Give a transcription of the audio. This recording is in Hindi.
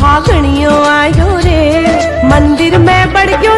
फागणियों आयो रे मंदिर में बड़ गयो